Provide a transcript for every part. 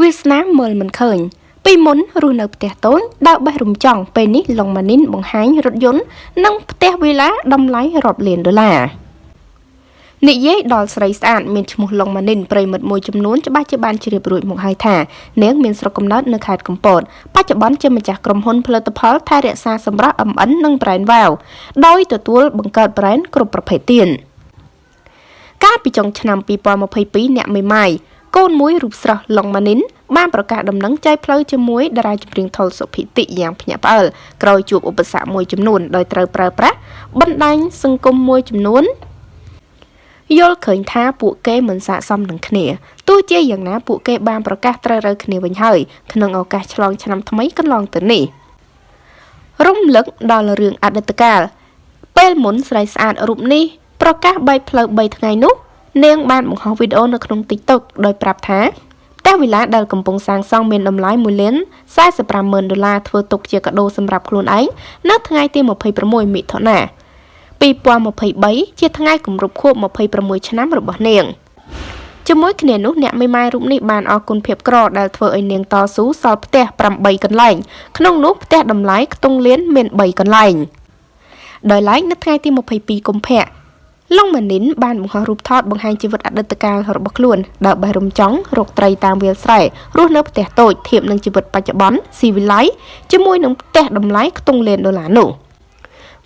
វាសនាមើលមិនឃើញពីមុនរស់នៅផ្ទះតូចដើរបេះរំចង់ពេលនេះឡុងម៉ានីនបង្ហាញរថយន្តនិងផ្ទះវីឡាតម្លៃរាប់លានដុល្លារនិយាយដល់ស្រីស្អាតមានឈ្មោះឡុងម៉ានីនប្រិមិត្តមួយចំនួនច្បាស់ជាបានជ្រាបរួចមកហើយថានាងមានស្រុកកំណើតនៅខេត្តកំពតបច្ចុប្បន្នជាម្ចាស់ក្រុមហ៊ុនផលិតផលថែរក្សាសម្រស់ MN និង Brand Wow ដោយទទួលបង្កើត brand គ្រប់ប្រភេទទៀតកាលពីចុងឆ្នាំ2022អ្នកមេម៉ាយ កូនមួយរូបស្រស់ឡុងម៉ានីនបានប្រកាសដំណឹងចែកផ្លូវជាមួយតារាចម្រៀងថុលសុភិតិយ៉ាងភ្ញាក់ផ្អើលក្រោយជួបឧបសគ្គមួយចំនួនដោយត្រូវប្រើប្រាស់បណ្ដាញសង្គមមួយចំនួនយល់ឃើញថាពួកគេមិនស័ក្តិសមនឹងគ្នាទោះជាយ៉ាងណាពួកគេបានប្រកាសត្រូវរើគ្នាវិញហើយក្នុងឱកាសឆ្លងឆ្នាំថ្មីកន្លងទៅនេះរំលឹកដល់រឿងអតីតកាលពេលមុនស្រីស្អាតរូបនេះប្រកាសបែកផ្លូវ3ថ្ងៃនោះ នាងបានបង្ហោះវីដេអូនៅក្នុង TikTok ដោយប្រាប់ថាផ្ទះវិឡាដែលកំពុងសាងសង់មានតម្លៃ1លាន45ម៉ឺនដុល្លារធ្វើទុកជាកាដូសម្រាប់ខ្លួនឯងនៅថ្ងៃទី26មិថុនា2023ជាថ្ងៃគម្រប់ខួប26ឆ្នាំរបស់នាងជាមួយគ្នានោះអ្នកមេម៉ាយរូបនេះបានអរគុណភាពក្រដែលធ្វើឲ្យនាងតស៊ូសល់ផ្ទះ8កន្លែងក្នុងនោះផ្ទះតម្លៃខ្ទង់លានមាន3កន្លែងដោយឡែកនៅថ្ងៃទី22កុម្ភៈ ឡុងម៉ានីនបានបង្ហោះរូបថតបង្ហាញជីវិតអតីតកាលរបស់ខ្លួនដើរបេះរំចង់រកត្រីតាមវាលស្រែរស់នៅផ្ទះតូចធៀបនឹងជីវិតបច្ចុប្បន្នស៊ីវិល័យជាមួយនឹងផ្ទះតម្លៃខ្ទង់លានដុល្លារនោះ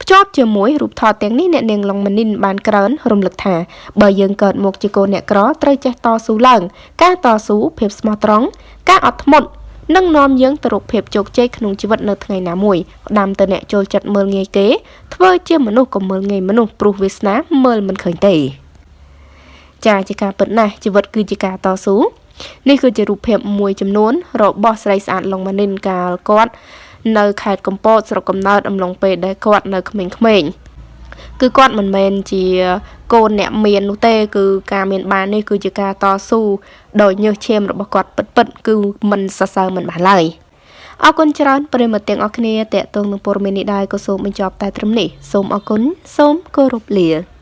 ភ្ជាប់ជាមួយរូបថតទាំងនេះអ្នកនាងឡុងម៉ានីនបានក្រើនរំលឹកថាបើយើងកើតមកជាកូនអ្នកក្រត្រូវចេះតស៊ូឡើង ការតស៊ូភាពស្មោះត្រង់ការអត់ធ្មត់ នឹងនាំយើងទៅរកភាពជោគជ័យក្នុងជីវិតនៅថ្ងៃណាមួយផ្ដាំទៅអ្នកចូលចិត្តមើលងាយគេធ្វើជាមនុស្សក៏មើលងាយមនុស្សព្រោះវាសនាមើលមិនឃើញទេចាជាការពិតណាស់ជីវិតគឺជាការតស៊ូនេះគឺជារូបភាពមួយចំនួន របស់ស្រីស្អាតឡុងម៉ានីនកាលគាត់នៅខេត្តកំពតស្រុកកំណើតអំឡុងពេលដែលគាត់នៅក្មេងៗ គឺគាត់មិនមែនជាកូនអ្នកមាននោះទេ គឺការមានបាននេះគឺជាការតស៊ូដោយញើសឈាមរបស់គាត់ពិតៗគឺមិនសរសើរមិនបានឡើយអរគុណច្រើនប្រិមត្តទាំងអស់គ្នាតេតងនឹងព័ត៌មាននេះដែរក៏សូមបញ្ចប់តែត្រឹមនេះសូមអរគុណសូមគោរពលា